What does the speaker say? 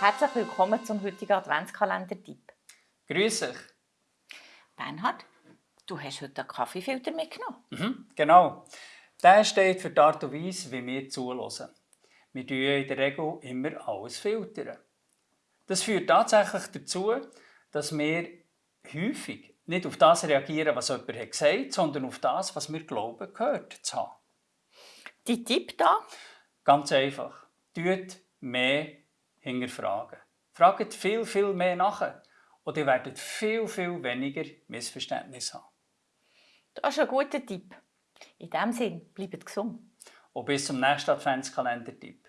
Herzlich willkommen zum heutigen Adventskalender-Tipp. Grüß euch. Bernhard, du hast heute einen Kaffeefilter mitgenommen. Mhm, genau. Der steht für die Art und Weise, wie wir zuhören. Wir filtern in der Regel immer alles. filtern. Das führt tatsächlich dazu, dass wir häufig nicht auf das reagieren, was jemand hat gesagt hat, sondern auf das, was wir glauben, gehört zu haben. Die Tipp da? Ganz einfach. Tut mehr hinterfragen. Fragt viel, viel mehr nach und ihr werdet viel, viel weniger Missverständnisse haben. Das ist ein guter Tipp. In diesem Sinne, bleibt gesund. Und bis zum nächsten Adventskalender-Tipp.